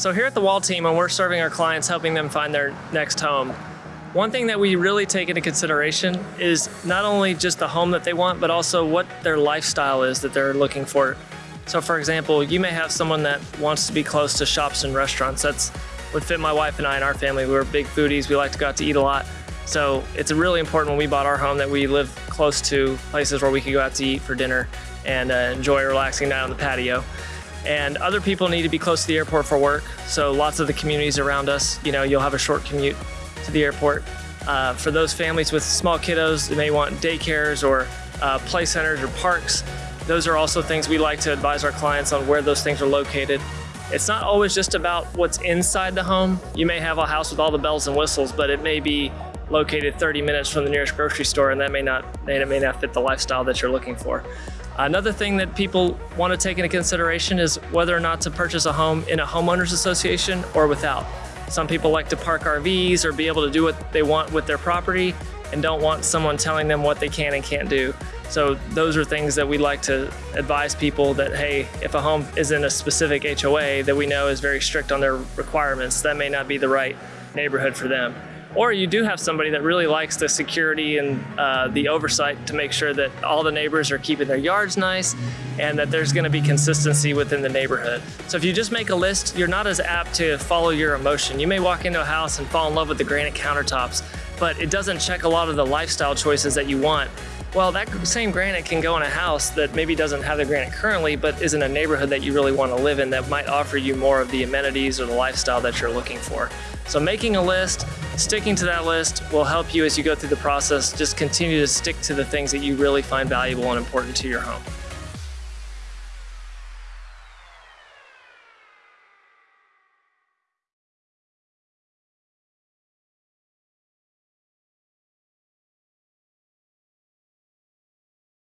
So here at the Wall team, when we're serving our clients, helping them find their next home, one thing that we really take into consideration is not only just the home that they want, but also what their lifestyle is that they're looking for. So for example, you may have someone that wants to be close to shops and restaurants. That's would fit my wife and I and our family. We're big foodies. We like to go out to eat a lot. So it's really important when we bought our home that we live close to places where we could go out to eat for dinner and uh, enjoy a relaxing night on the patio. And other people need to be close to the airport for work. So lots of the communities around us, you know, you'll have a short commute to the airport. Uh, for those families with small kiddos, they may want daycares or uh, play centers or parks. Those are also things we like to advise our clients on where those things are located. It's not always just about what's inside the home. You may have a house with all the bells and whistles, but it may be located 30 minutes from the nearest grocery store and that may not, it may not fit the lifestyle that you're looking for. Another thing that people want to take into consideration is whether or not to purchase a home in a homeowners association or without. Some people like to park RVs or be able to do what they want with their property and don't want someone telling them what they can and can't do. So those are things that we like to advise people that, hey, if a home is in a specific HOA that we know is very strict on their requirements, that may not be the right neighborhood for them. Or you do have somebody that really likes the security and uh, the oversight to make sure that all the neighbors are keeping their yards nice and that there's gonna be consistency within the neighborhood. So if you just make a list, you're not as apt to follow your emotion. You may walk into a house and fall in love with the granite countertops, but it doesn't check a lot of the lifestyle choices that you want. Well, that same granite can go in a house that maybe doesn't have the granite currently, but is in a neighborhood that you really want to live in that might offer you more of the amenities or the lifestyle that you're looking for. So making a list, sticking to that list will help you as you go through the process. Just continue to stick to the things that you really find valuable and important to your home.